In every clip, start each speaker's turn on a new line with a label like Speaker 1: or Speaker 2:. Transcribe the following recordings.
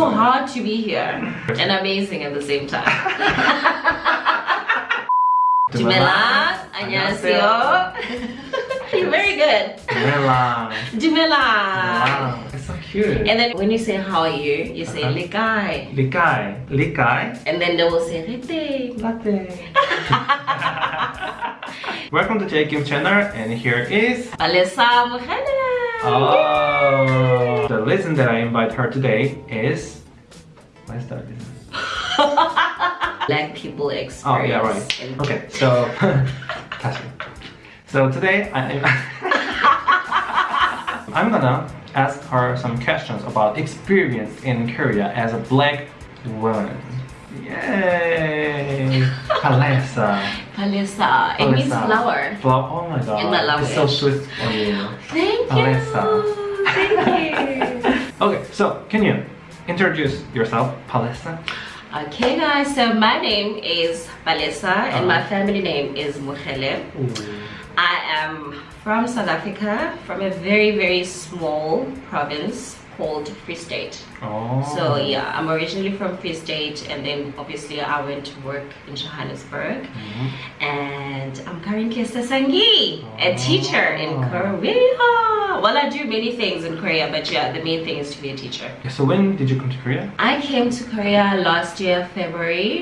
Speaker 1: so hard to be here and amazing at the same time. Jumela, 안녕하세요. You're very good.
Speaker 2: Jumela.
Speaker 1: Jumela.
Speaker 2: It's so cute.
Speaker 1: And then when you say how are you, you say
Speaker 2: uh-huh.
Speaker 1: likai.
Speaker 2: Likai. Likai.
Speaker 1: And then they will say rete.
Speaker 2: Latte. Welcome to J channel and here is
Speaker 1: Palesa Mukhana.
Speaker 2: Oh. Yay! The reason that I invite her today is what is that reason?
Speaker 1: Black people experience.
Speaker 2: Oh yeah right. Okay so. So today I I'm gonna ask her some questions about experience in Korea as a black woman. Yay! Palesa.
Speaker 1: Palesa. It means flower.
Speaker 2: Flower. Oh my god.
Speaker 1: In my
Speaker 2: It's so sweet on you.
Speaker 1: Thank you.
Speaker 2: Palesa.
Speaker 1: Thank you.
Speaker 2: Okay, so can you introduce yourself, Palesa?
Speaker 1: Okay guys, so my name is Palesa and my
Speaker 2: Uh-huh.
Speaker 1: family name is Mukhele. I am from South Africa, from a very very small province called Free State.
Speaker 2: Oh.
Speaker 1: So yeah, I'm originally from Free State and then obviously I went to work in Johannesburg
Speaker 2: Mhm.
Speaker 1: and I'm currently a Sasangi, a teacher in
Speaker 2: Oh.
Speaker 1: Korea. Well, I do many things in Korea, but yeah, the main thing is to be a teacher.
Speaker 2: So when did you come to Korea?
Speaker 1: I came to Korea last year, February,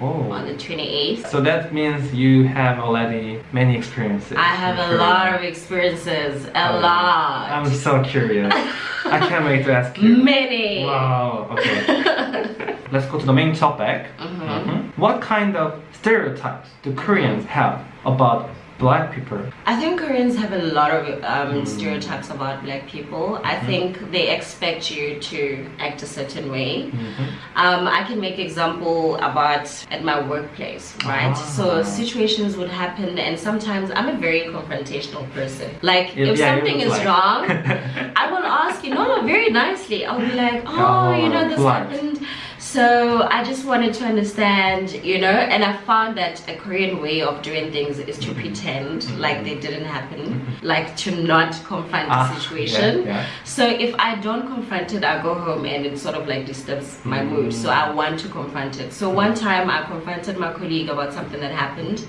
Speaker 2: Oh.
Speaker 1: on the 28th.
Speaker 2: So that means you have already many experiences.
Speaker 1: I have a
Speaker 2: Korea.
Speaker 1: lot of experiences, a
Speaker 2: Oh.
Speaker 1: lot.
Speaker 2: I'm so curious. I can't wait to ask you.
Speaker 1: Many.
Speaker 2: Wow. Okay. Let's go to the main topic.
Speaker 1: Mhm.
Speaker 2: Mhm. What kind of stereotypes do Koreans have about black people?
Speaker 1: I think Koreans have a lot of um,
Speaker 2: Mm.
Speaker 1: stereotypes about black people. I
Speaker 2: Mhm.
Speaker 1: think they expect you to act a certain way.
Speaker 2: Mhm.
Speaker 1: Um, I can make example about at my workplace, right?
Speaker 2: Ah.
Speaker 1: So situations would happen, and sometimes I'm a very confrontational person. Like
Speaker 2: Yeah,
Speaker 1: if
Speaker 2: yeah,
Speaker 1: something is
Speaker 2: like-
Speaker 1: wrong, I will ask you, no, no, very nicely. I'll be like, oh, you know, this happened. So I just wanted to understand, you know, and I found that a Korean way of doing things is to pretend like they didn't happen, like to not confront
Speaker 2: Ah,
Speaker 1: the situation.
Speaker 2: yeah, yeah.
Speaker 1: So if I don't confront it, I go home and it sort of like disturbs my mood. So I want to confront it. So one time I confronted my colleague about something that happened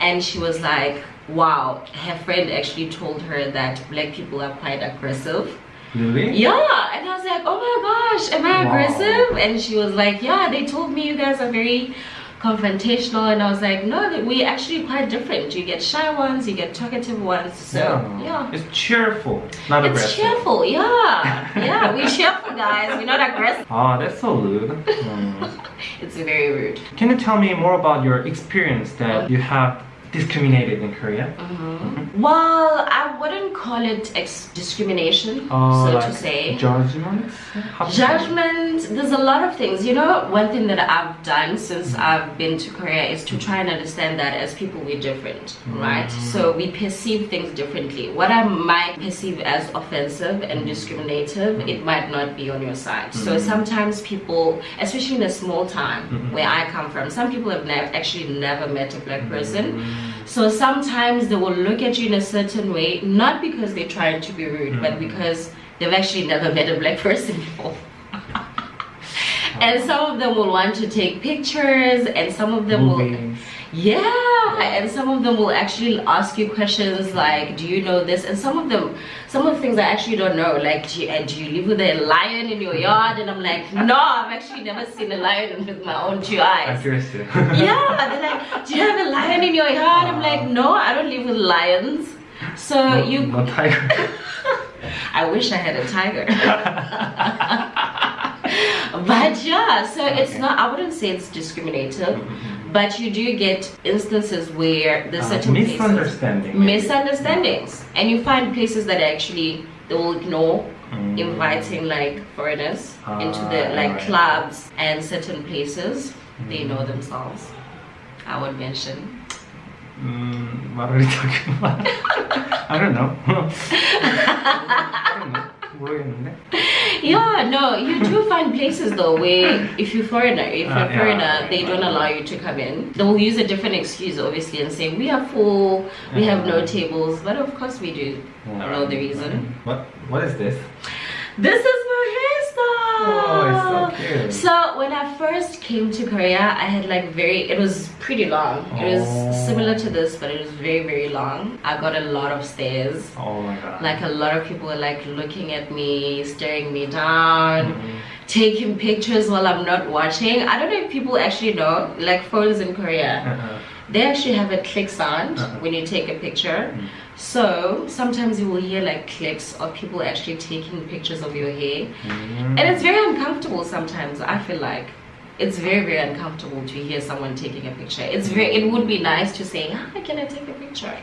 Speaker 1: and she was like, wow, her friend actually told her that black people are quite aggressive.
Speaker 2: Really?
Speaker 1: Yeah, and I was like, oh my gosh, am I
Speaker 2: Wow.
Speaker 1: aggressive? And she was like, yeah, they told me you guys are very confrontational. And I was like, no, we actually quite different. You get shy ones, you get talkative ones. So yeah.
Speaker 2: It's cheerful, not aggressive.
Speaker 1: It's
Speaker 2: aggressive.
Speaker 1: cheerful, yeah. Yeah, we cheerful guys. We're not aggressive.
Speaker 2: Oh, that's so rude. Hmm.
Speaker 1: It's very rude.
Speaker 2: Can you tell me more about your experience that you have discriminated in Korea?
Speaker 1: Mm-hmm. Well, I wouldn't call it ex- discrimination,
Speaker 2: Oh,
Speaker 1: so
Speaker 2: like
Speaker 1: to say.
Speaker 2: Judgment? How to say?
Speaker 1: Judgment, there's a lot of things. You know, one thing that I've done since mm-hmm. I've been to Korea is to try and understand that as people we're different, right? Mm. So we perceive things differently. What I might perceive as offensive and mm. discriminative, it might not be on your side. So mm. sometimes people, especially in a small town mm-hmm. where I come from, some people have never actually never met a black person. So sometimes they will look at you in a certain way, not because they're trying to be rude, but mm-hmm. because they've actually never met a black person before. and some of them will want to take pictures, and some of them will,
Speaker 2: Movies.
Speaker 1: Yeah, and some of them will actually ask you questions like, "Do you know this?" And some of them, some of the things I actually don't know, like, "Do you, uh, do you live with a lion in your yard?" And I'm like, "No, I've actually never seen a lion with my own two eyes."
Speaker 2: I'm curious
Speaker 1: yeah, they're like, do you have a lion in your yard? I'm like, no, I don't live with lions. So
Speaker 2: no,
Speaker 1: you,
Speaker 2: no tiger.
Speaker 1: I wish I had a tiger. but yeah, so it's not, I wouldn't say it's discriminative,
Speaker 2: Mhm.
Speaker 1: But you do get instances where there's
Speaker 2: Uh,
Speaker 1: certain
Speaker 2: misunderstanding.
Speaker 1: misunderstandings, and you find places that actually they will ignore
Speaker 2: Mm.
Speaker 1: inviting like foreigners into the
Speaker 2: Ah,
Speaker 1: like
Speaker 2: right.
Speaker 1: clubs and certain places they know
Speaker 2: Mm.
Speaker 1: themselves i would mention
Speaker 2: Mm, what are we talking about? I don't know. I don't know.
Speaker 1: yeah no you do find places though where if you're foreigner if ah, you're
Speaker 2: uh, yeah,
Speaker 1: foreigner they don't allow you to come in. They'll use a different excuse obviously and say we are full we have no
Speaker 2: mm.
Speaker 1: tables but of course we do i don't know the reason. Mm.
Speaker 2: What what is this?
Speaker 1: This is
Speaker 2: Oh, so
Speaker 1: when I first came to Korea, I had like very, it was pretty long. It was
Speaker 2: Oh.
Speaker 1: similar to this, but it was very, very long. I got a lot of stares.
Speaker 2: Oh my god.
Speaker 1: Like a lot of people were like looking at me, staring me down,
Speaker 2: Mhm.
Speaker 1: taking pictures while I'm not watching. I don't know if people actually know, like phones in Korea,
Speaker 2: Uh-huh.
Speaker 1: They actually have a click sound
Speaker 2: Uh-huh.
Speaker 1: when you take a picture.
Speaker 2: Mm.
Speaker 1: So sometimes you will hear like clicks of people actually taking pictures of your hair.
Speaker 2: Mm.
Speaker 1: And it's very uncomfortable sometimes, I feel like. It's very, very uncomfortable to hear someone taking a picture. It's very it would be nice to say, Hi, can I take a picture?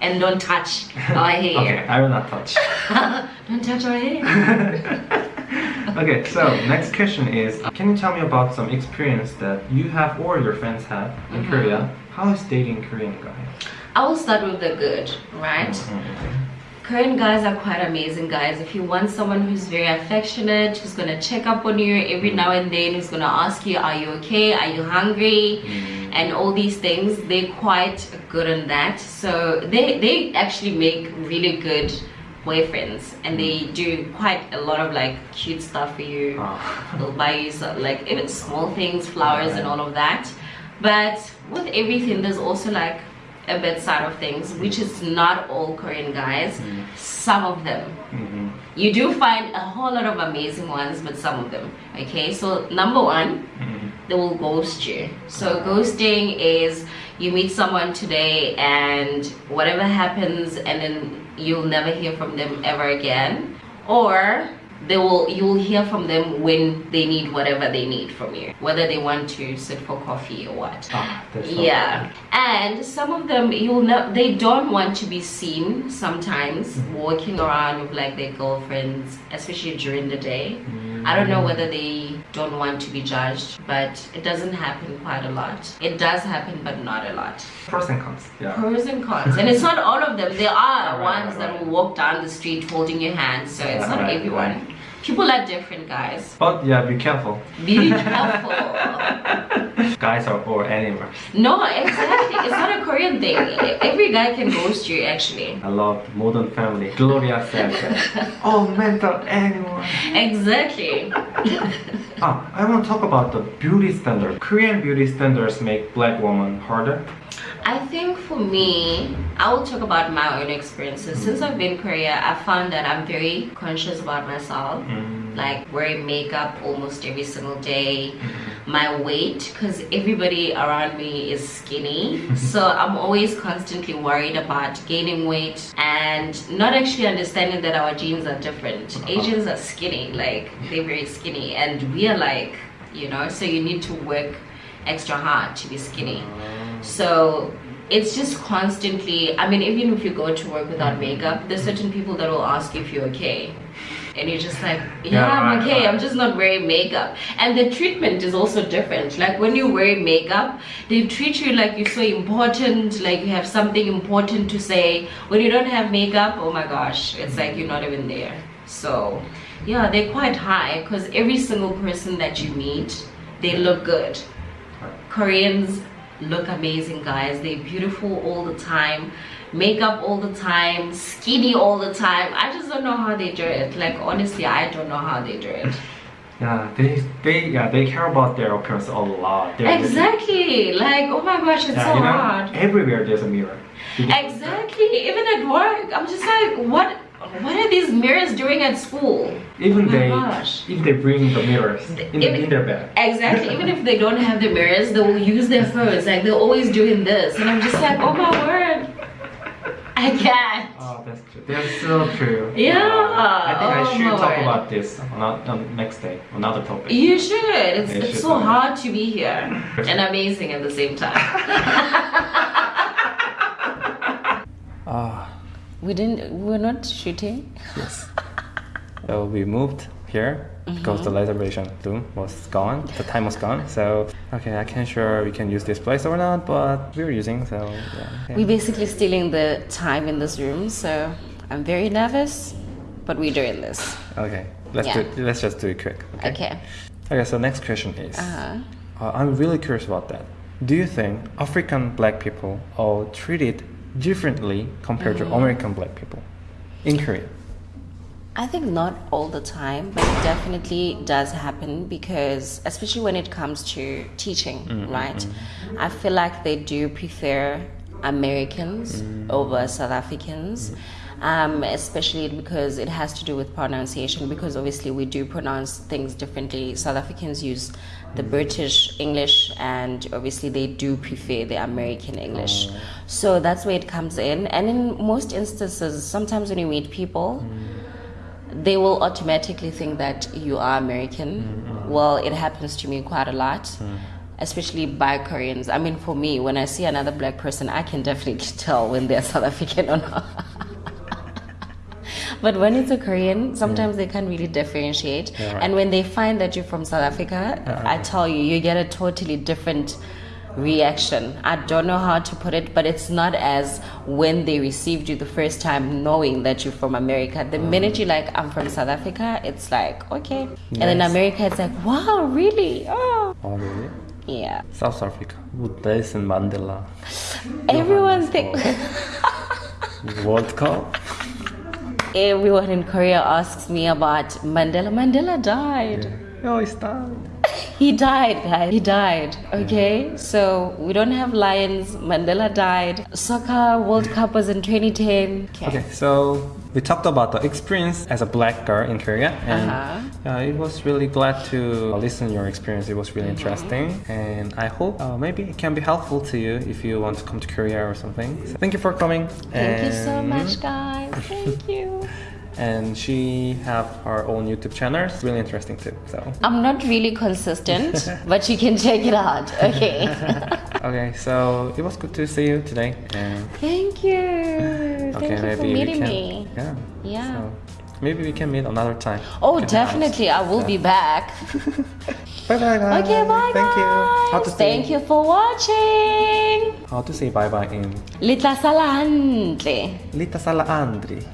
Speaker 1: And don't touch our
Speaker 2: okay. I will not touch.
Speaker 1: don't touch our hair.
Speaker 2: okay, so next question is Can you tell me about some experience that you have or your friends have in
Speaker 1: Mhm.
Speaker 2: Korea? How is dating Korean guys?
Speaker 1: I will start with the good, right?
Speaker 2: Mhm.
Speaker 1: Korean guys are quite amazing guys. If you want someone who's very affectionate, who's gonna check up on you every now and then, who's gonna ask you, Are you okay? Are you hungry?
Speaker 2: Mm.
Speaker 1: and all these things they're quite good on that so they they actually make really good boyfriends and they do quite a lot of like cute stuff for you
Speaker 2: Ah.
Speaker 1: they'll buy you some, like even small things flowers and all of that but with everything there's also like a bad side of things which is not all korean guys
Speaker 2: Mm.
Speaker 1: some of them
Speaker 2: Mhm.
Speaker 1: you do find a whole lot of amazing ones but some of them okay so number one
Speaker 2: Mhm.
Speaker 1: they will ghost you. So ghosting is you meet someone today and whatever happens and then you'll never hear from them ever again. Or they will you'll hear from them when they need whatever they need from you. Whether they want to sit for coffee or what.
Speaker 2: Ah, so
Speaker 1: Yeah, and some of them you'll know they don't want to be seen sometimes
Speaker 2: Mhm.
Speaker 1: walking around with like their girlfriends, especially during the day.
Speaker 2: Mm.
Speaker 1: I don't know whether they don't want to be judged, but it doesn't happen quite a lot. It does happen, but not a lot.
Speaker 2: Pros and cons. Yeah.
Speaker 1: Pros and cons, and it's not all of them. There are
Speaker 2: Right,
Speaker 1: ones
Speaker 2: right,
Speaker 1: that
Speaker 2: right.
Speaker 1: will walk down the street holding your hand, so it's not everyone. People are different, guys.
Speaker 2: But yeah, be careful.
Speaker 1: Be careful.
Speaker 2: Guys are or animals.
Speaker 1: no, exactly. It's not a Korean thing. Every guy can ghost you, actually.
Speaker 2: I love Modern Family. Gloria said that. oh, mental anyone.
Speaker 1: Exactly.
Speaker 2: Ah, I want to talk about the beauty standard. Korean beauty standards make black woman harder.
Speaker 1: I think for me, I will talk about my own experiences. Since I've been in Korea, I found that I'm very conscious about myself.
Speaker 2: Mm.
Speaker 1: Like wearing makeup almost every single day, my weight, because everybody around me is skinny. so I'm always constantly worried about gaining weight and not actually understanding that our genes are different. Uh-huh. Asians are skinny, like they're very skinny, and we are like, you know, so you need to work extra hard to be skinny. Uh-huh. So it's just constantly, I mean, even if you go to work without makeup, there's certain people that will ask you if you're okay. And you're just like, yeah,
Speaker 2: Yeah,
Speaker 1: I'm okay. I'm just not wearing makeup. And the treatment is also different. Like when you wear makeup, they treat you like you're so important, like you have something important to say. When you don't have makeup, oh my gosh, it's like you're not even there. So yeah, they're quite high because every single person that you meet, they look good. Koreans look amazing, guys. They're beautiful all the time, makeup all the time, skinny all the time. I just don't know how they do it. Like honestly, I don't know how they do it.
Speaker 2: Yeah, they they yeah they care about their appearance a lot. They're-
Speaker 1: Exactly. Like oh my gosh, it's
Speaker 2: Yeah,
Speaker 1: so
Speaker 2: you know,
Speaker 1: hard.
Speaker 2: everywhere there's a mirror.
Speaker 1: Exactly. Even at work, I'm just like, what? What are these mirrors doing at school?
Speaker 2: Even
Speaker 1: Oh
Speaker 2: they
Speaker 1: gosh.
Speaker 2: if they bring the mirrors in,
Speaker 1: Even-
Speaker 2: in their bag.
Speaker 1: Exactly. Even if they don't have the mirrors, they will use their phones. Like they're always doing this, and I'm just like, oh my word, I can't.
Speaker 2: Oh, that's true. That's so true.
Speaker 1: Yeah,
Speaker 2: I think I
Speaker 1: oh
Speaker 2: should talk
Speaker 1: word.
Speaker 2: about this on, on next day, another topic.
Speaker 1: You should. It's, it's
Speaker 2: should
Speaker 1: so hard to be here and amazing at the same time.
Speaker 2: Ah,
Speaker 1: we didn't. We're not shooting.
Speaker 2: yes. so we moved here because the reservation room was gone. The time was gone. So okay, I can't sure we can use this place or not, but we're using. So yeah. okay.
Speaker 1: We're basically stealing the time in this room, so I'm very nervous, but we're doing this.
Speaker 2: Okay, let's
Speaker 1: Yeah.
Speaker 2: do. Let's just do it quick. Okay.
Speaker 1: Okay.
Speaker 2: Okay. So next question is.
Speaker 1: Uh-huh.
Speaker 2: Uh, I'm really curious about that. Do you think African black people are treated differently compared
Speaker 1: Mm-hmm.
Speaker 2: to American black people in Korea?
Speaker 1: I think not all the time, but it definitely does happen because, especially when it comes to teaching, mm, mm, right? Mm. I feel like they do prefer Americans over South Africans. Um, especially because it has to do with pronunciation because obviously we do pronounce things differently. South africans use the british english and obviously they do prefer the american english. Oh. So that's where it comes in. And in most instances sometimes when you meet people they will automatically think that you are american. Mm-hmm. Well it happens to me quite a lot mm-hmm. especially by koreans. I mean for me when i see another black person i can definitely tell when they're south african or not. But when it's a Korean, sometimes they can't really differentiate.
Speaker 2: Yeah, right.
Speaker 1: And when they find that you're from South Africa, I tell you, you get a totally different reaction. I don't know how to put it, but it's not as when they received you the first time knowing that you're from America. The mm. minute you're like, I'm from South Africa, it's like, okay. And then America, it's like, wow, really? Oh,
Speaker 2: Oh, really?
Speaker 1: yeah.
Speaker 2: South Africa. In Mandela.
Speaker 1: Everyone think.
Speaker 2: World Cup.
Speaker 1: Everyone in Korea asks me about Mandela. Mandela died.
Speaker 2: Oh, it's died.
Speaker 1: He died, guys. He died. Okay, so we don't have lions. Mandela died. Soccer World Cup was in 2010.
Speaker 2: Okay, so we talked about the experience as a black girl in Korea, and
Speaker 1: Uh-huh.
Speaker 2: uh, it was really glad to listen to your experience. It was really
Speaker 1: Mm-hmm.
Speaker 2: interesting, and I hope uh, maybe it can be helpful to you if you want to come to Korea or something. So thank you for coming.
Speaker 1: Thank you so much, guys. Thank you.
Speaker 2: And she have her own YouTube channel. It's really interesting too. So
Speaker 1: I'm not really consistent, but you can check it out. Okay.
Speaker 2: okay, so it was good to see you today, and
Speaker 1: Thank you.
Speaker 2: okay,
Speaker 1: Thank you for meeting
Speaker 2: can.
Speaker 1: me.
Speaker 2: Yeah.
Speaker 1: Yeah.
Speaker 2: So maybe we can meet another time.
Speaker 1: Oh, definitely. I will be back.
Speaker 2: Bye bye guys.
Speaker 1: Okay, bye
Speaker 2: Thank you. How to say,
Speaker 1: Thank you for watching.
Speaker 2: How to say bye bye in. Lita Sala Andri.